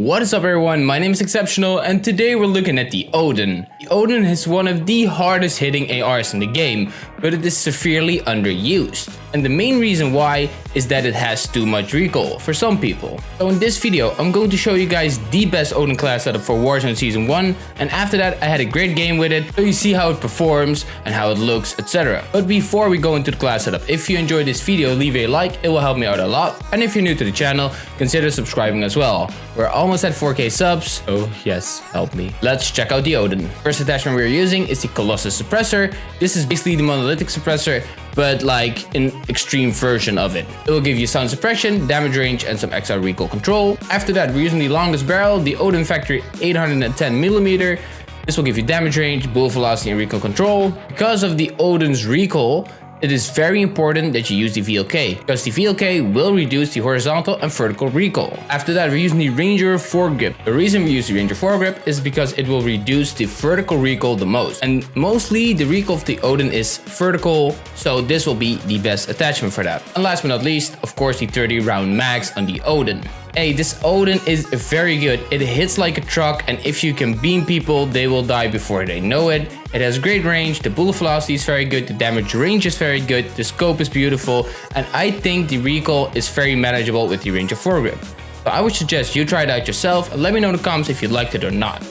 What is up everyone, my name is Exceptional and today we're looking at the Odin. The Odin is one of the hardest hitting ARs in the game, but it is severely underused. And the main reason why is that it has too much recoil for some people. So in this video, I'm going to show you guys the best Odin class setup for Warzone Season 1 and after that I had a great game with it so you see how it performs and how it looks etc. But before we go into the class setup, if you enjoyed this video leave a like, it will help me out a lot. And if you're new to the channel, consider subscribing as well. We're almost at 4k subs, oh yes, help me. Let's check out the Odin. First attachment we're using is the Colossus Suppressor. This is basically the monolithic suppressor, but like an extreme version of it. It will give you sound suppression, damage range, and some extra recoil control. After that, we're using the longest barrel, the Odin Factory 810mm. This will give you damage range, bullet velocity, and recoil control. Because of the Odin's recoil, it is very important that you use the VLK, because the VLK will reduce the horizontal and vertical recoil. After that, we're using the Ranger foregrip. The reason we use the Ranger foregrip is because it will reduce the vertical recoil the most. And mostly the recoil of the Odin is vertical, so this will be the best attachment for that. And last but not least, of course, the 30 round mags on the Odin. Hey, this Odin is very good. It hits like a truck and if you can beam people, they will die before they know it. It has great range, the bullet velocity is very good, the damage range is very good, the scope is beautiful, and I think the recoil is very manageable with the Ranger foregrip. So I would suggest you try it out yourself and let me know in the comments if you liked it or not.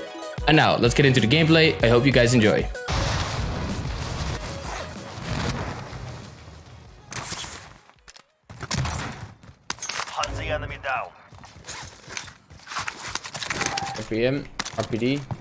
And now, let's get into the gameplay. I hope you guys enjoy. Hunt the enemy down. Okay, hab.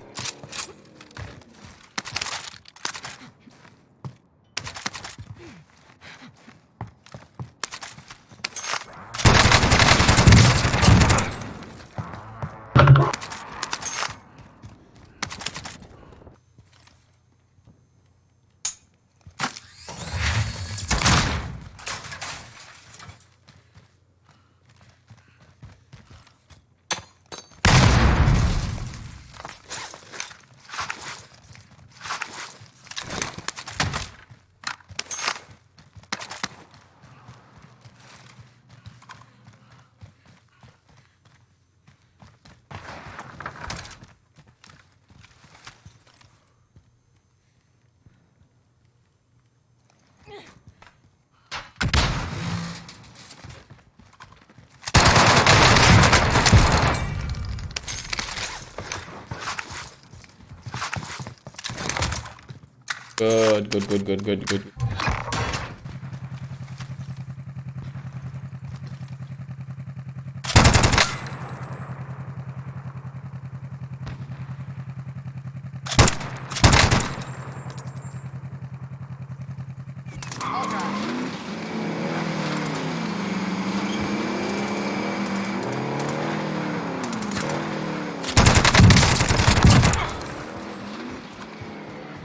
Good, good, good, good, good, good.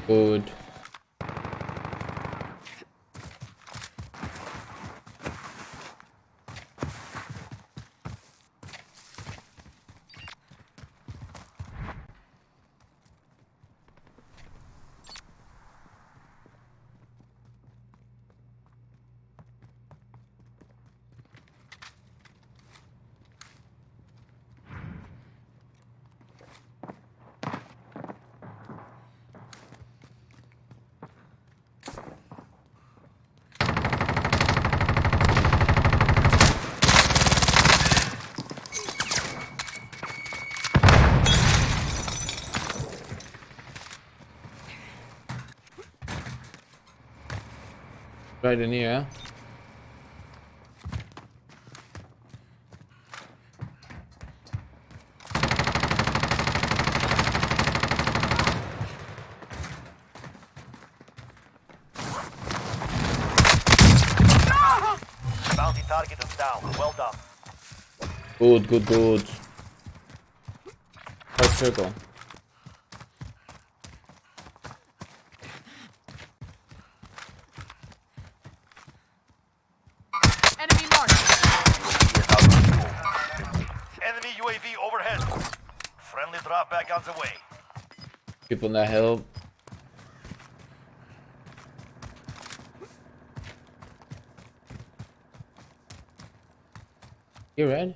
Good. Right in here. Bounty target down. Well done. Good, good, good. Right circle. Enemy marked. Enemy UAV overhead. Friendly drop back on the way. People on that hill. You red?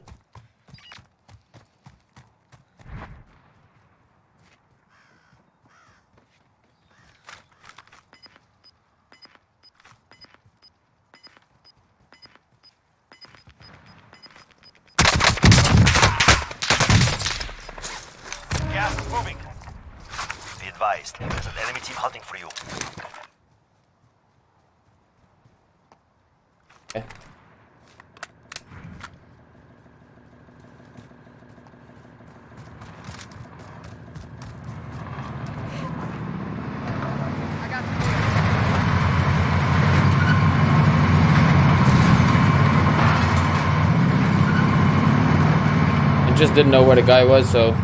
East. There's an enemy team hunting for you. Okay. I just didn't know where the guy was, so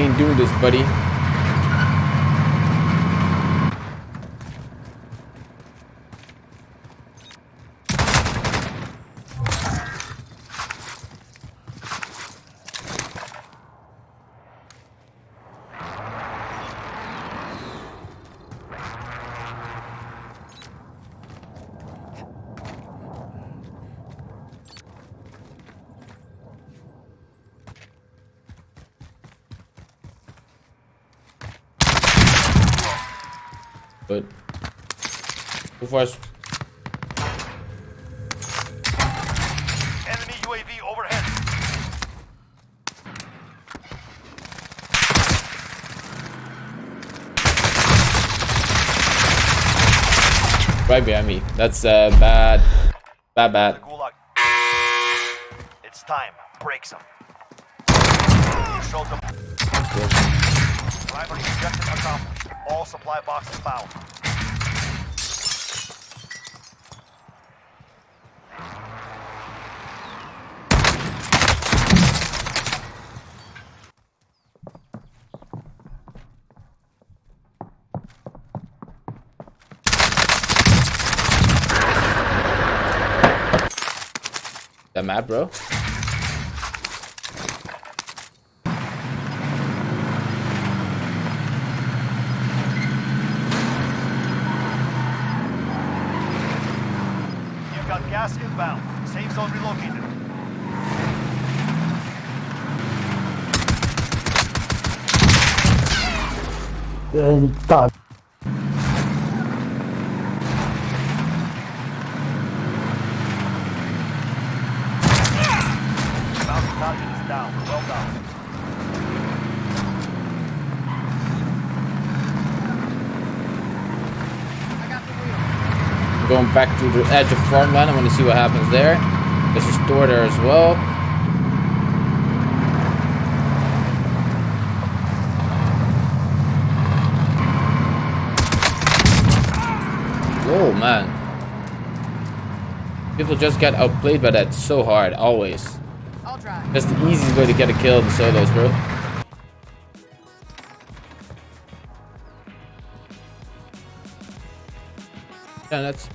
ain't doing this, buddy. But so far, Enemy UAV overhead. right behind me. That's uh, bad, bad, bad. It's time. Break some. Showed them. Primary objective accomplished. All supply boxes found. That mad, bro. Inbound. Safe zone relocated. Bounty target is down. Well done. I got the wheel. Going back to the edge of farmland. I want to see what happens there. There's a store there as well. Oh man. People just get outplayed by that so hard, always. That's the easiest way to get a kill in solos, bro. Yeah, that's